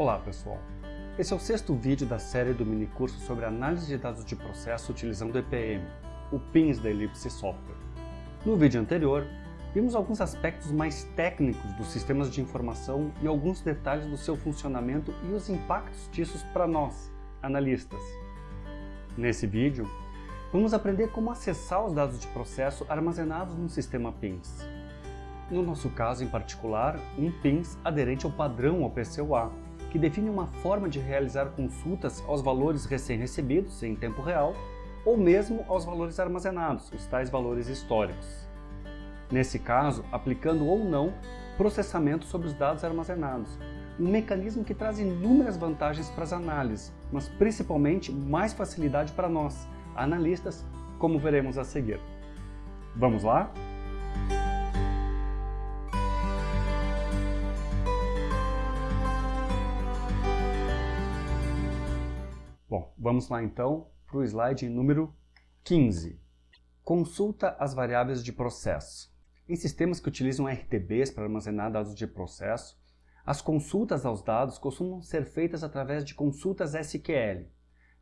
Olá pessoal, esse é o sexto vídeo da série do minicurso sobre análise de dados de processo utilizando o EPM, o PINS da Ellipse Software. No vídeo anterior, vimos alguns aspectos mais técnicos dos sistemas de informação e alguns detalhes do seu funcionamento e os impactos disso para nós, analistas. Nesse vídeo, vamos aprender como acessar os dados de processo armazenados no sistema PINS. No nosso caso em particular, um PINS aderente ao padrão OPCUA, que define uma forma de realizar consultas aos valores recém-recebidos em tempo real ou mesmo aos valores armazenados, os tais valores históricos. Nesse caso, aplicando ou não processamento sobre os dados armazenados, um mecanismo que traz inúmeras vantagens para as análises, mas principalmente mais facilidade para nós, analistas, como veremos a seguir. Vamos lá? Vamos lá então para o slide número 15. Consulta as variáveis de processo. Em sistemas que utilizam RTBs para armazenar dados de processo, as consultas aos dados costumam ser feitas através de consultas SQL.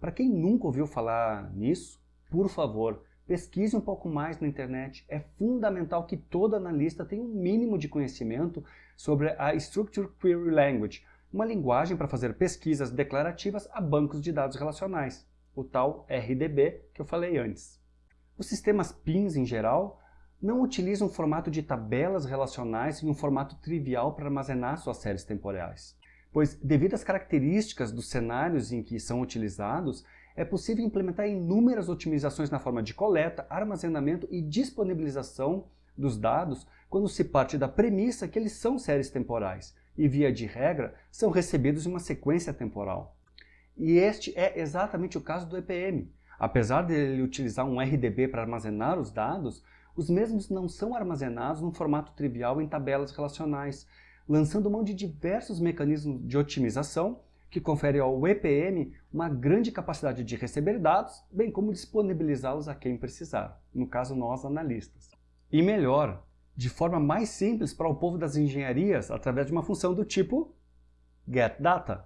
Para quem nunca ouviu falar nisso, por favor, pesquise um pouco mais na internet. É fundamental que todo analista tenha um mínimo de conhecimento sobre a Structured Query Language, uma linguagem para fazer pesquisas declarativas a bancos de dados relacionais, o tal RDB que eu falei antes. Os sistemas PINs, em geral, não utilizam um formato de tabelas relacionais em um formato trivial para armazenar suas séries temporais, pois, devido às características dos cenários em que são utilizados, é possível implementar inúmeras otimizações na forma de coleta, armazenamento e disponibilização dos dados quando se parte da premissa que eles são séries temporais, e, via de regra, são recebidos em uma sequência temporal. E este é exatamente o caso do EPM. Apesar de ele utilizar um RDB para armazenar os dados, os mesmos não são armazenados num formato trivial em tabelas relacionais, lançando mão de diversos mecanismos de otimização que conferem ao EPM uma grande capacidade de receber dados, bem como disponibilizá-los a quem precisar, no caso nós analistas. E melhor, de forma mais simples para o povo das engenharias através de uma função do tipo getData.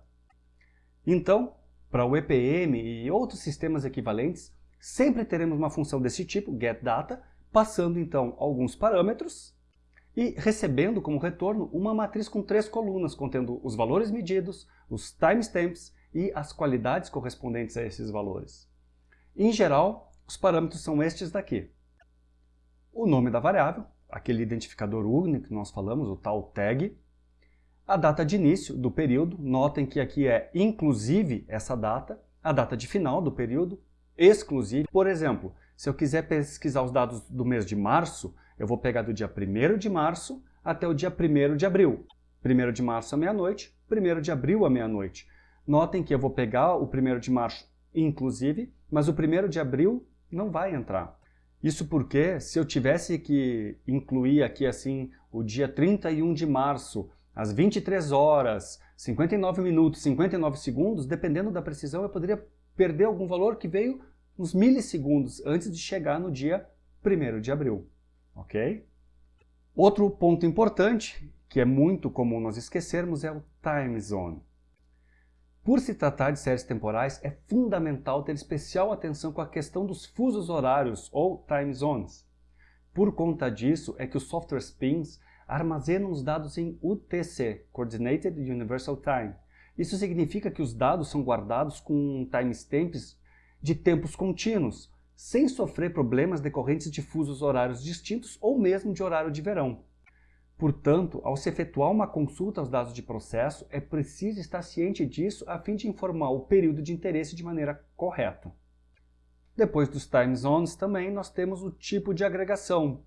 Então, para o EPM e outros sistemas equivalentes, sempre teremos uma função desse tipo, getData, passando então alguns parâmetros e recebendo como retorno uma matriz com três colunas contendo os valores medidos, os timestamps e as qualidades correspondentes a esses valores. Em geral, os parâmetros são estes daqui. O nome da variável, aquele identificador único que nós falamos, o tal tag, a data de início do período, notem que aqui é inclusive essa data, a data de final do período, exclusive. Por exemplo, se eu quiser pesquisar os dados do mês de março, eu vou pegar do dia 1 de março até o dia 1 de abril. 1 de março à meia-noite, 1 de abril à meia-noite. Notem que eu vou pegar o 1 de março inclusive, mas o 1 de abril não vai entrar. Isso porque, se eu tivesse que incluir aqui assim o dia 31 de março, às 23 horas, 59 minutos, 59 segundos, dependendo da precisão, eu poderia perder algum valor que veio uns milissegundos antes de chegar no dia 1 de abril. Ok? Outro ponto importante, que é muito comum nós esquecermos, é o time zone. Por se tratar de séries temporais, é fundamental ter especial atenção com a questão dos fusos horários ou time zones. Por conta disso é que os software spins armazenam os dados em UTC, Coordinated Universal Time. Isso significa que os dados são guardados com timestamps de tempos contínuos, sem sofrer problemas decorrentes de fusos horários distintos ou mesmo de horário de verão. Portanto, ao se efetuar uma consulta aos dados de processo, é preciso estar ciente disso a fim de informar o período de interesse de maneira correta. Depois dos time zones também nós temos o tipo de agregação.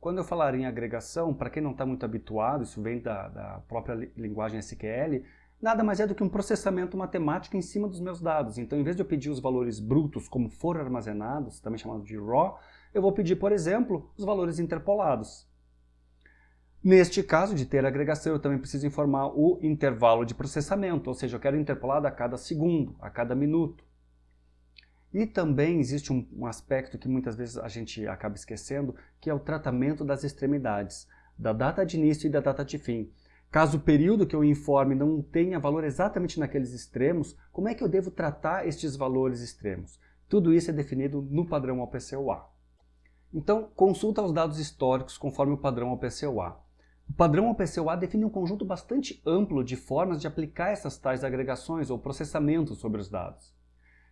Quando eu falar em agregação, para quem não está muito habituado, isso vem da, da própria linguagem SQL, nada mais é do que um processamento matemático em cima dos meus dados. Então, em vez de eu pedir os valores brutos como foram armazenados, também chamado de raw, eu vou pedir, por exemplo, os valores interpolados. Neste caso de ter agregação, eu também preciso informar o intervalo de processamento, ou seja, eu quero interpolado a cada segundo, a cada minuto. E também existe um, um, aspecto que muitas vezes a gente acaba esquecendo, que é o tratamento das extremidades, da data de início e da data de fim. Caso o período que eu informe não tenha valor exatamente naqueles extremos, como é que eu devo tratar estes valores extremos? Tudo isso é definido no padrão OPCOA. Então, consulta os dados históricos conforme o padrão OPCOA. O padrão OPCOA define um conjunto bastante amplo de formas de aplicar essas tais agregações ou processamentos sobre os dados.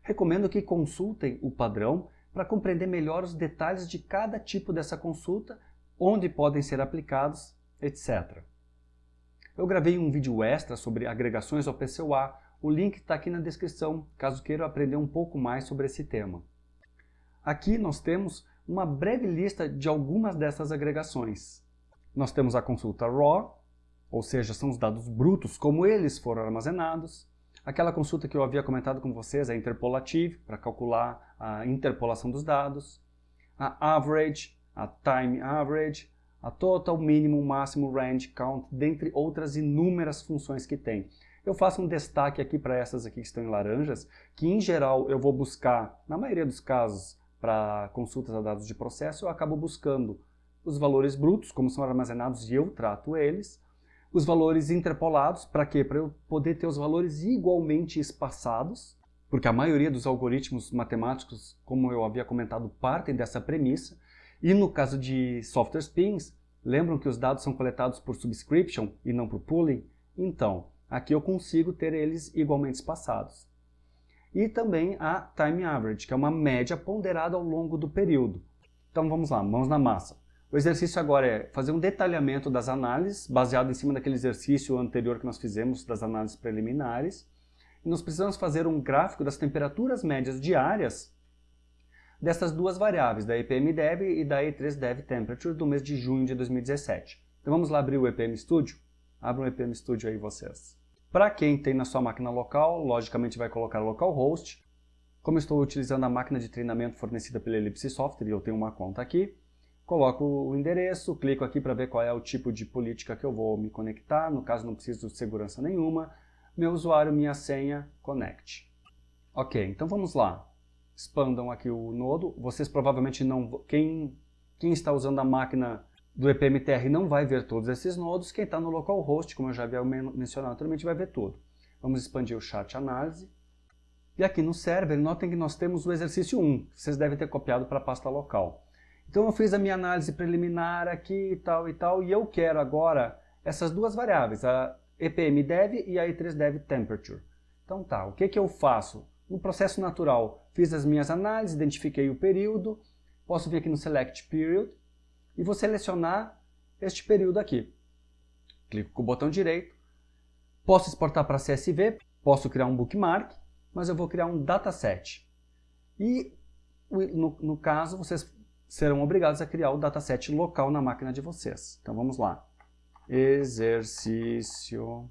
Recomendo que consultem o padrão para compreender melhor os detalhes de cada tipo dessa consulta, onde podem ser aplicados, etc. Eu gravei um vídeo extra sobre agregações ao PCOA, o link está aqui na descrição, caso queiram aprender um pouco mais sobre esse tema. Aqui nós temos uma breve lista de algumas dessas agregações. Nós temos a consulta RAW, ou seja, são os dados brutos como eles foram armazenados. Aquela consulta que eu havia comentado com vocês, a interpolative, para calcular a interpolação dos dados. A average, a time average, a total, minimum, máximo, range, count, dentre outras inúmeras funções que tem. Eu faço um destaque aqui para essas aqui que estão em laranjas, que em geral eu vou buscar, na maioria dos casos, para consultas a dados de processo, eu acabo buscando os valores brutos, como são armazenados e eu trato eles, os valores interpolados, para quê? Para eu poder ter os valores igualmente espaçados, porque a maioria dos algoritmos matemáticos, como eu havia comentado, partem dessa premissa, e no caso de software spins, lembram que os dados são coletados por subscription e não por pooling? Então, aqui eu consigo ter eles igualmente espaçados. E também a time average, que é uma média ponderada ao longo do período. Então vamos lá, mãos na massa. O exercício agora é fazer um detalhamento das análises, baseado em cima daquele exercício anterior que nós fizemos das análises preliminares. E nós precisamos fazer um gráfico das temperaturas médias diárias dessas duas variáveis, da EPMDev e da E3Dev Temperature do mês de junho de 2017. Então vamos lá abrir o EPM Studio? Abra o EPM Studio aí vocês. Para quem tem na sua máquina local, logicamente vai colocar localhost. Como estou utilizando a máquina de treinamento fornecida pela Ellipse Software eu tenho uma conta aqui, coloco o endereço, clico aqui para ver qual é o tipo de política que eu vou me conectar, no caso não preciso de segurança nenhuma, meu usuário, minha senha, connect. Ok, então vamos lá expandam aqui o nodo. Vocês provavelmente não... Quem, quem está usando a máquina do EPMTR não vai ver todos esses nodos. Quem está no localhost, como eu já havia mencionado anteriormente, vai ver tudo. Vamos expandir o chat análise. E aqui no server, notem que nós temos o exercício 1, que vocês devem ter copiado para a pasta local. Então eu fiz a minha análise preliminar aqui e tal e tal, e eu quero agora essas duas variáveis, a EPMDev e a E3Dev Temperature. Então tá, o que, que eu faço? No processo natural, fiz as minhas análises, identifiquei o período, posso vir aqui no Select Period e vou selecionar este período aqui. Clico com o botão direito, posso exportar para CSV, posso criar um bookmark, mas eu vou criar um dataset. E, no, no caso, vocês serão obrigados a criar o dataset local na máquina de vocês. Então vamos lá. Exercício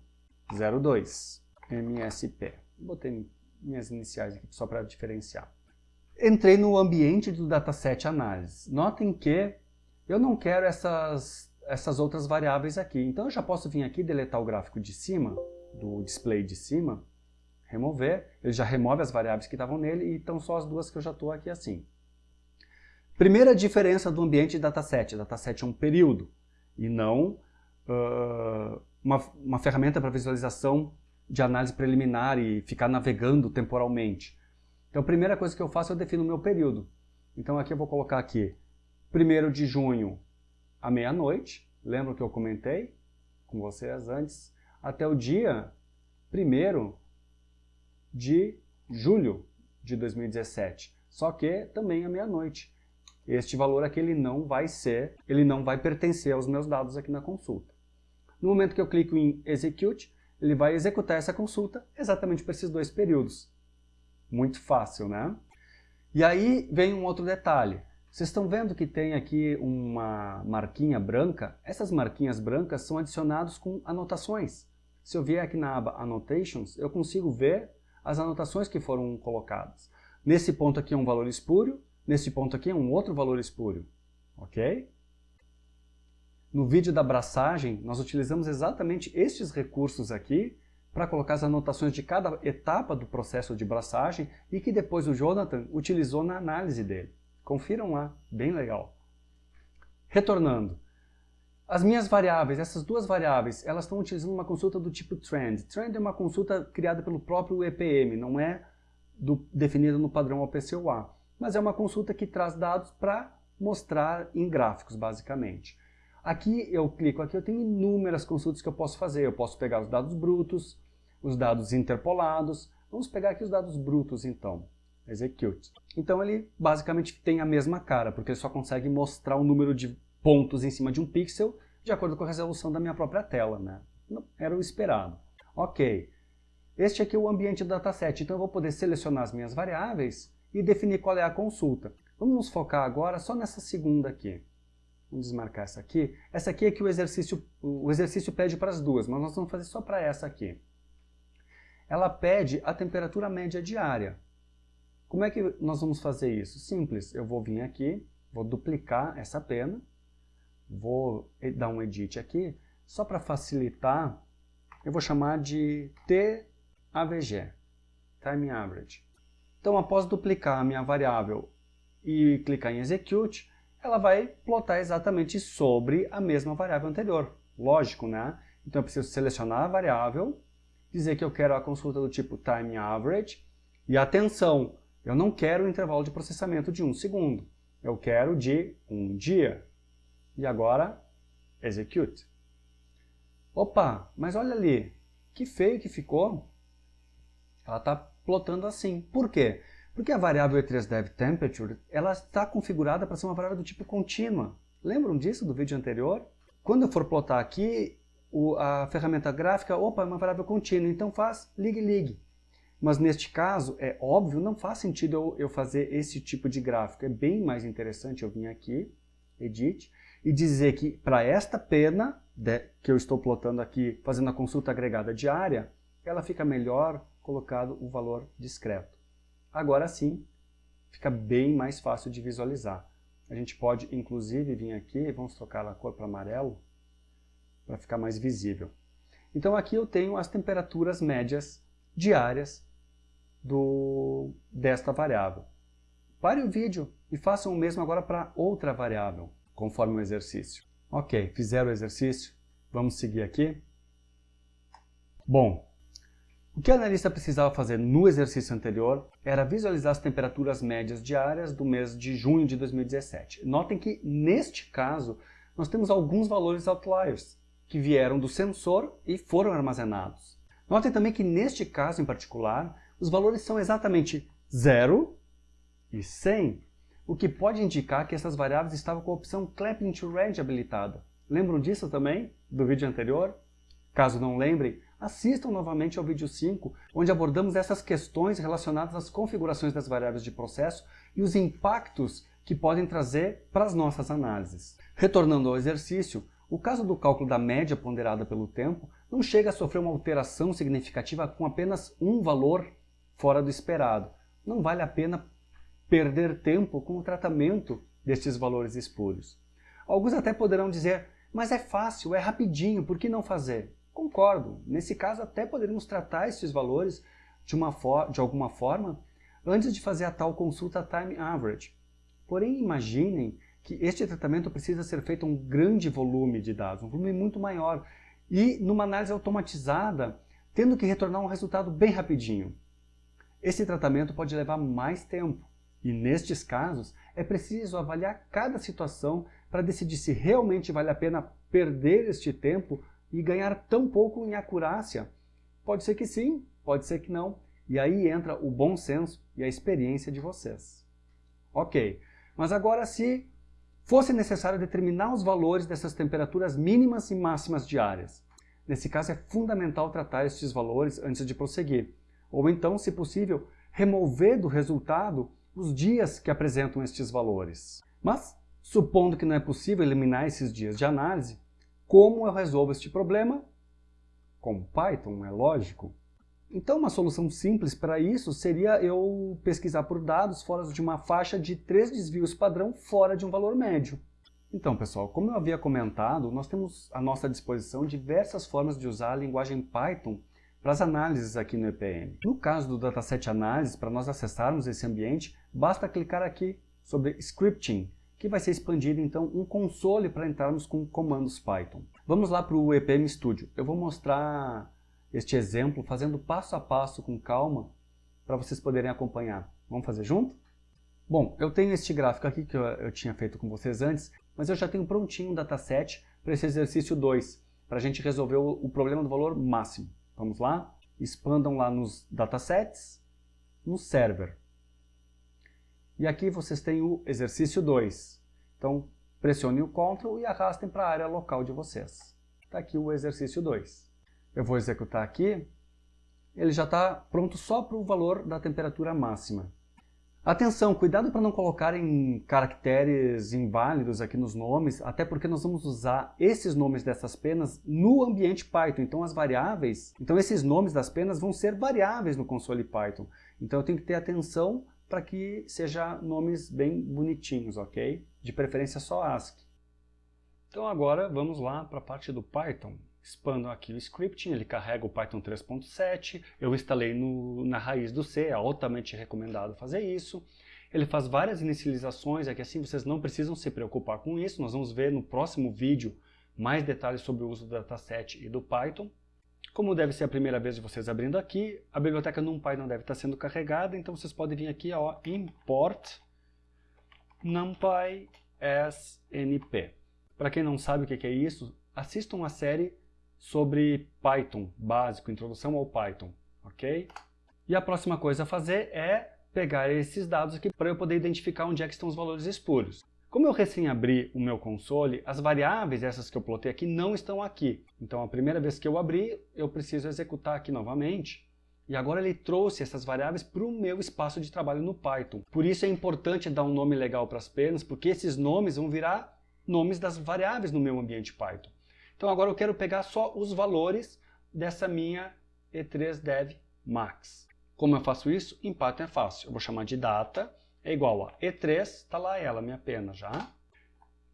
02, MSP. Botei minhas iniciais aqui só para diferenciar. Entrei no ambiente do dataset análise. Notem que eu não quero essas, essas outras variáveis aqui. Então eu já posso vir aqui deletar o gráfico de cima, do display de cima, remover. Ele já remove as variáveis que estavam nele e estão só as duas que eu já estou aqui assim. Primeira diferença do ambiente dataset. Dataset é um período e não uh, uma, uma ferramenta para visualização de análise preliminar e ficar navegando temporalmente. Então a primeira coisa que eu faço, eu defino o meu período. Então aqui eu vou colocar aqui 1 de junho à meia-noite, lembra que eu comentei com vocês antes, até o dia 1 de julho de 2017, só que também à meia-noite. Este valor aqui ele não vai ser, ele não vai pertencer aos meus dados aqui na consulta. No momento que eu clico em Execute, ele vai executar essa consulta exatamente para esses dois períodos. Muito fácil, né? E aí vem um outro detalhe. Vocês estão vendo que tem aqui uma marquinha branca? Essas marquinhas brancas são adicionadas com anotações. Se eu vier aqui na aba Annotations, eu consigo ver as anotações que foram colocadas. Nesse ponto aqui é um valor espúrio, nesse ponto aqui é um outro valor espúrio. Ok? No vídeo da abraçagem, nós utilizamos exatamente estes recursos aqui para colocar as anotações de cada etapa do processo de braçagem e que depois o Jonathan utilizou na análise dele. Confiram lá, bem legal. Retornando, As minhas variáveis, essas duas variáveis, elas estão utilizando uma consulta do tipo trend. Trend é uma consulta criada pelo próprio EPM, não é definida no padrão OPCOA, mas é uma consulta que traz dados para mostrar em gráficos, basicamente. Aqui eu clico aqui, eu tenho inúmeras consultas que eu posso fazer. Eu posso pegar os dados brutos, os dados interpolados. Vamos pegar aqui os dados brutos, então. Execute. Então ele basicamente tem a mesma cara, porque ele só consegue mostrar o número de pontos em cima de um pixel de acordo com a resolução da minha própria tela, né? Era o esperado. Ok. Este aqui é o ambiente do dataset, então eu vou poder selecionar as minhas variáveis e definir qual é a consulta. Vamos nos focar agora só nessa segunda aqui. Vamos desmarcar essa aqui. Essa aqui é que o exercício, o exercício pede para as duas, mas nós vamos fazer só para essa aqui. Ela pede a temperatura média diária. Como é que nós vamos fazer isso? Simples, eu vou vir aqui, vou duplicar essa pena, vou dar um edit aqui, só para facilitar, eu vou chamar de TAVG, Time Average. Então, após duplicar a minha variável e clicar em Execute, ela vai plotar exatamente sobre a mesma variável anterior. Lógico, né? Então eu preciso selecionar a variável, dizer que eu quero a consulta do tipo Time Average, e atenção, eu não quero o intervalo de processamento de um segundo, eu quero de um dia. E agora, execute. Opa, mas olha ali, que feio que ficou. Ela está plotando assim. Por quê? Porque a variável e3devTemperature ela está configurada para ser uma variável do tipo contínua. Lembram disso do vídeo anterior? Quando eu for plotar aqui, o, a ferramenta gráfica, opa, é uma variável contínua, então faz ligue-ligue. Mas neste caso, é óbvio, não faz sentido eu, eu fazer esse tipo de gráfico. É bem mais interessante eu vir aqui, Edit, e dizer que para esta pena de, que eu estou plotando aqui, fazendo a consulta agregada diária, ela fica melhor colocado o valor discreto. Agora sim, fica bem mais fácil de visualizar. A gente pode, inclusive, vir aqui, vamos trocar a cor para amarelo, para ficar mais visível. Então aqui eu tenho as temperaturas médias diárias do, desta variável. Pare o vídeo e faça o mesmo agora para outra variável, conforme o exercício. Ok, fizeram o exercício, vamos seguir aqui. Bom, o que o analista precisava fazer no exercício anterior era visualizar as temperaturas médias diárias do mês de junho de 2017. Notem que, neste caso, nós temos alguns valores outliers que vieram do sensor e foram armazenados. Notem também que, neste caso em particular, os valores são exatamente 0 e 100, o que pode indicar que essas variáveis estavam com a opção Clapping to Range habilitada. Lembram disso também, do vídeo anterior? Caso não lembrem, assistam novamente ao vídeo 5, onde abordamos essas questões relacionadas às configurações das variáveis de processo e os impactos que podem trazer para as nossas análises. Retornando ao exercício, o caso do cálculo da média ponderada pelo tempo não chega a sofrer uma alteração significativa com apenas um valor fora do esperado. Não vale a pena perder tempo com o tratamento destes valores espúrios. Alguns até poderão dizer, mas é fácil, é rapidinho, por que não fazer? Concordo. Nesse caso, até poderíamos tratar esses valores de, uma de alguma forma antes de fazer a tal consulta time average. Porém, imaginem que este tratamento precisa ser feito um grande volume de dados, um volume muito maior, e numa análise automatizada, tendo que retornar um resultado bem rapidinho. Esse tratamento pode levar mais tempo, e nestes casos é preciso avaliar cada situação para decidir se realmente vale a pena perder este tempo e ganhar tão pouco em acurácia? Pode ser que sim, pode ser que não. E aí entra o bom senso e a experiência de vocês. Ok, mas agora se fosse necessário determinar os valores dessas temperaturas mínimas e máximas diárias. Nesse caso é fundamental tratar estes valores antes de prosseguir. Ou então, se possível, remover do resultado os dias que apresentam estes valores. Mas, supondo que não é possível eliminar esses dias de análise, como eu resolvo este problema? Com Python, é lógico. Então uma solução simples para isso seria eu pesquisar por dados fora de uma faixa de três desvios padrão fora de um valor médio. Então pessoal, como eu havia comentado, nós temos à nossa disposição diversas formas de usar a linguagem Python para as análises aqui no EPM. No caso do Dataset Análise, para nós acessarmos esse ambiente, basta clicar aqui sobre Scripting, que vai ser expandido então um console para entrarmos com comandos Python. Vamos lá para o EPM Studio. Eu vou mostrar este exemplo fazendo passo a passo com calma para vocês poderem acompanhar. Vamos fazer junto? Bom, eu tenho este gráfico aqui que eu, eu tinha feito com vocês antes, mas eu já tenho prontinho um dataset para esse exercício 2, para a gente resolver o, o problema do valor máximo. Vamos lá? Expandam lá nos datasets, no server. E aqui vocês têm o exercício 2. Então, pressione o CTRL e arrastem para a área local de vocês. Está aqui o exercício 2. Eu vou executar aqui. Ele já está pronto só para o valor da temperatura máxima. Atenção, cuidado para não colocarem caracteres inválidos aqui nos nomes, até porque nós vamos usar esses nomes dessas penas no ambiente Python. Então as variáveis, então esses nomes das penas vão ser variáveis no console Python. Então eu tenho que ter atenção para que seja nomes bem bonitinhos, ok? De preferência só ASCII. Então agora vamos lá para a parte do Python. Expando aqui o scripting, ele carrega o Python 3.7, eu instalei no, na raiz do C, é altamente recomendado fazer isso. Ele faz várias inicializações, é que assim vocês não precisam se preocupar com isso, nós vamos ver no próximo vídeo mais detalhes sobre o uso do dataset e do Python. Como deve ser a primeira vez de vocês abrindo aqui, a biblioteca NumPy não deve estar sendo carregada, então vocês podem vir aqui, ó, import numpy snp. Para quem não sabe o que é isso, assistam uma série sobre Python básico, introdução ao Python, ok? E a próxima coisa a fazer é pegar esses dados aqui para eu poder identificar onde é que estão os valores espúrios. Como eu recém abri o meu console, as variáveis, essas que eu plotei aqui, não estão aqui. Então a primeira vez que eu abri, eu preciso executar aqui novamente. E agora ele trouxe essas variáveis para o meu espaço de trabalho no Python. Por isso é importante dar um nome legal para as penas, porque esses nomes vão virar nomes das variáveis no meu ambiente Python. Então agora eu quero pegar só os valores dessa minha E3Dev Max. Como eu faço isso? Em Python é fácil. Eu vou chamar de data é igual a E3, está lá ela, minha pena já.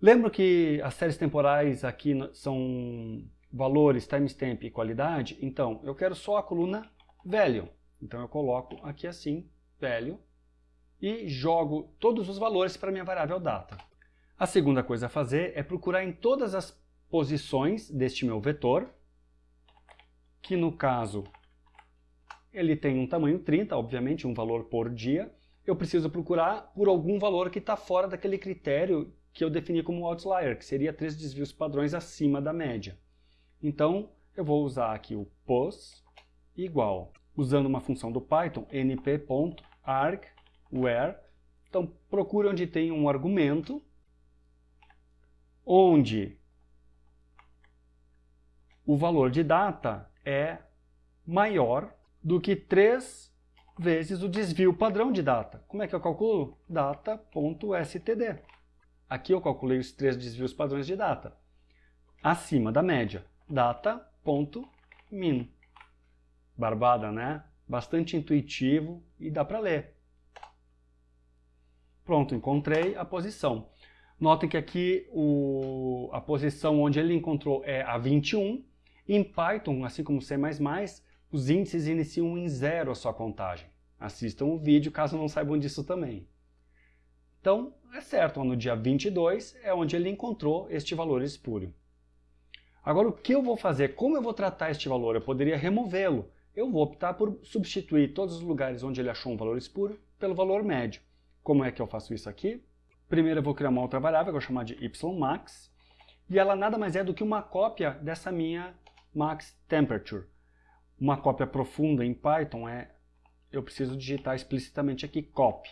Lembro que as séries temporais aqui são valores, timestamp e qualidade? Então, eu quero só a coluna value. Então eu coloco aqui assim, value, e jogo todos os valores para minha variável data. A segunda coisa a fazer é procurar em todas as posições deste meu vetor, que no caso ele tem um tamanho 30, obviamente, um valor por dia, eu preciso procurar por algum valor que está fora daquele critério que eu defini como outlier, que seria três desvios padrões acima da média. Então, eu vou usar aqui o pos igual, usando uma função do Python, np.argwhere. Então, procure onde tem um argumento, onde o valor de data é maior do que 3 vezes o desvio padrão de data. Como é que eu calculo? Data.std. Aqui eu calculei os três desvios padrões de data. Acima da média, data.min. Barbada, né? Bastante intuitivo e dá para ler. Pronto, encontrei a posição. Notem que aqui o, a posição onde ele encontrou é a 21. Em Python, assim como C++, os índices iniciam em zero a sua contagem. Assistam o vídeo caso não saibam disso também. Então, é certo, no dia 22 é onde ele encontrou este valor espúrio. Agora, o que eu vou fazer? Como eu vou tratar este valor? Eu poderia removê-lo. Eu vou optar por substituir todos os lugares onde ele achou um valor espúrio pelo valor médio. Como é que eu faço isso aqui? Primeiro eu vou criar uma outra variável, que eu vou chamar de ymax, e ela nada mais é do que uma cópia dessa minha max temperature. Uma cópia profunda em Python é, eu preciso digitar explicitamente aqui copy.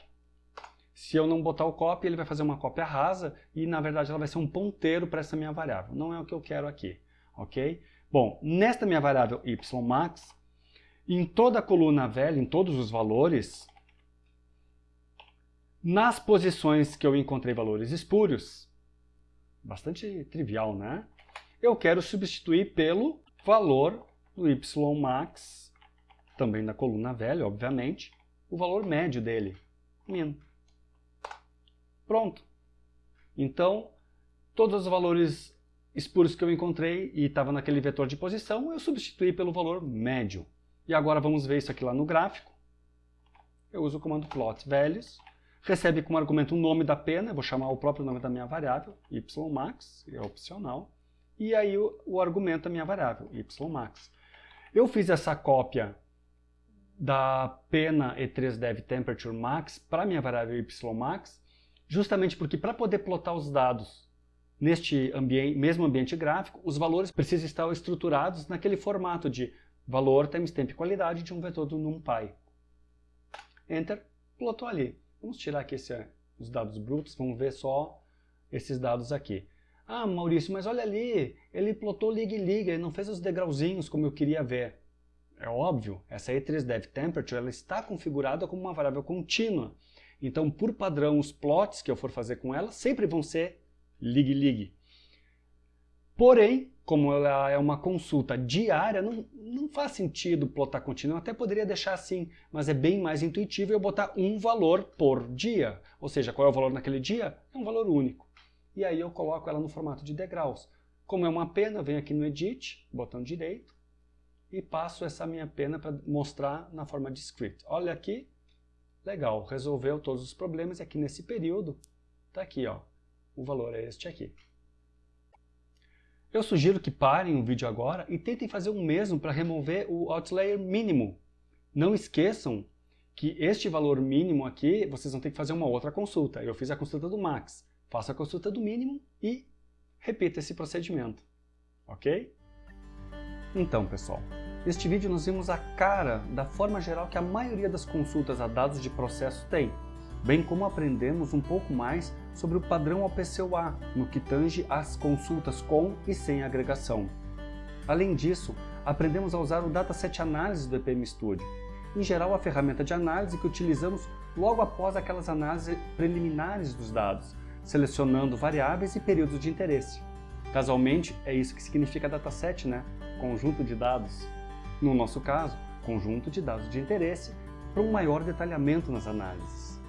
Se eu não botar o copy, ele vai fazer uma cópia rasa e na verdade ela vai ser um ponteiro para essa minha variável. Não é o que eu quero aqui, ok? Bom, nesta minha variável ymax, em toda a coluna velha, em todos os valores, nas posições que eu encontrei valores espúrios, bastante trivial, né? Eu quero substituir pelo valor do ymax, também na coluna velha, obviamente, o valor médio dele, min. Pronto. Então, todos os valores espúrios que eu encontrei e estava naquele vetor de posição, eu substituí pelo valor médio. E agora vamos ver isso aqui lá no gráfico. Eu uso o comando plot values, recebe como argumento o nome da pena, eu vou chamar o próprio nome da minha variável, ymax, é opcional, e aí o, o argumento da minha variável, ymax. Eu fiz essa cópia da pena e3dev temperature max para minha variável ymax, justamente porque para poder plotar os dados neste ambiente, mesmo ambiente gráfico, os valores precisam estar estruturados naquele formato de valor times tempo e qualidade de um vetor do NumPy. Enter, plotou ali. Vamos tirar aqui esse, os dados brutos, vamos ver só esses dados aqui. Ah, Maurício, mas olha ali, ele plotou liga-liga, ele não fez os degrauzinhos como eu queria ver. É óbvio, essa E3Dev Temperature ela está configurada como uma variável contínua. Então, por padrão, os plots que eu for fazer com ela sempre vão ser lig-lig. Porém, como ela é uma consulta diária, não, não faz sentido plotar contínuo. Eu até poderia deixar assim, mas é bem mais intuitivo eu botar um valor por dia. Ou seja, qual é o valor naquele dia? É um valor único. E aí eu coloco ela no formato de degraus. Como é uma pena, venho aqui no Edit, botão direito, e passo essa minha pena para mostrar na forma de script. Olha aqui, legal, resolveu todos os problemas e aqui nesse período, está aqui, ó, o valor é este aqui. Eu sugiro que parem o vídeo agora e tentem fazer o mesmo para remover o outlayer mínimo. Não esqueçam que este valor mínimo aqui, vocês vão ter que fazer uma outra consulta. Eu fiz a consulta do max, faça a consulta do mínimo e repita esse procedimento. Ok? Então, pessoal, neste vídeo nós vimos a cara da forma geral que a maioria das consultas a dados de processo tem, bem como aprendemos um pouco mais sobre o padrão OPCUA no que tange às consultas com e sem agregação. Além disso, aprendemos a usar o Dataset Análise do EPM Studio, em geral a ferramenta de análise que utilizamos logo após aquelas análises preliminares dos dados, selecionando variáveis e períodos de interesse. Casualmente, é isso que significa dataset, né? conjunto de dados. No nosso caso, conjunto de dados de interesse para um maior detalhamento nas análises.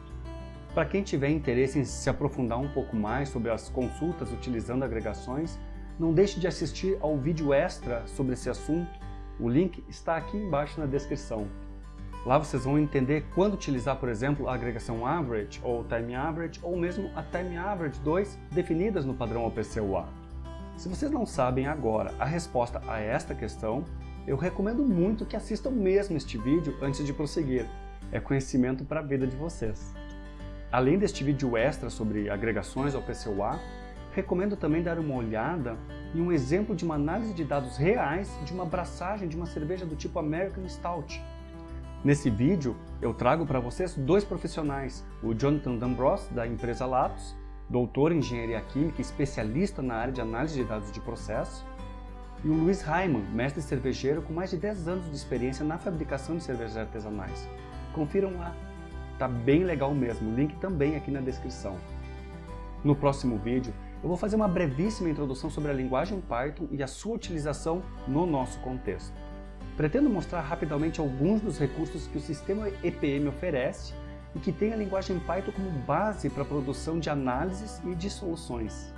Para quem tiver interesse em se aprofundar um pouco mais sobre as consultas utilizando agregações, não deixe de assistir ao vídeo extra sobre esse assunto. O link está aqui embaixo na descrição. Lá vocês vão entender quando utilizar, por exemplo, a agregação average ou time average ou mesmo a time average 2 definidas no padrão OPC-UA. Se vocês não sabem agora a resposta a esta questão, eu recomendo muito que assistam mesmo este vídeo antes de prosseguir. É conhecimento para a vida de vocês. Além deste vídeo extra sobre agregações ao PCUA, recomendo também dar uma olhada em um exemplo de uma análise de dados reais de uma abraçagem de uma cerveja do tipo American Stout. Nesse vídeo, eu trago para vocês dois profissionais, o Jonathan D'Ambros, da empresa Latos, doutor em engenharia química, especialista na área de análise de dados de processo, e o Luiz Raiman, mestre cervejeiro com mais de 10 anos de experiência na fabricação de cervejas artesanais. Confiram lá, tá bem legal mesmo, link também aqui na descrição. No próximo vídeo, eu vou fazer uma brevíssima introdução sobre a linguagem Python e a sua utilização no nosso contexto. Pretendo mostrar rapidamente alguns dos recursos que o sistema EPM oferece e que tem a linguagem Python como base para a produção de análises e de soluções.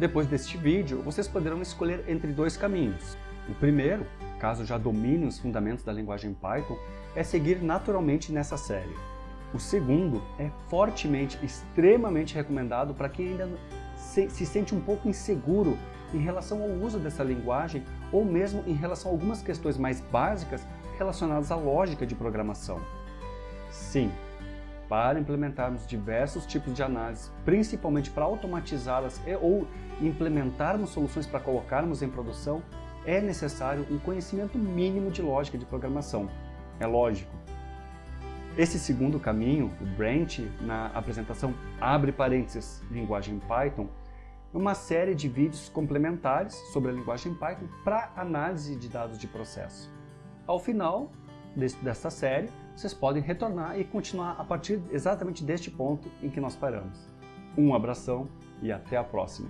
Depois deste vídeo, vocês poderão escolher entre dois caminhos. O primeiro, caso já domine os fundamentos da linguagem Python, é seguir naturalmente nessa série. O segundo é fortemente, extremamente recomendado para quem ainda se, se sente um pouco inseguro em relação ao uso dessa linguagem ou mesmo em relação a algumas questões mais básicas relacionadas à lógica de programação. Sim, para implementarmos diversos tipos de análise, principalmente para automatizá-las ou implementarmos soluções para colocarmos em produção, é necessário um conhecimento mínimo de lógica de programação. É lógico. Esse segundo caminho, o Branch, na apresentação abre parênteses, linguagem Python, uma série de vídeos complementares sobre a linguagem Python para análise de dados de processo. Ao final desta série, vocês podem retornar e continuar a partir exatamente deste ponto em que nós paramos. Um abração e até a próxima!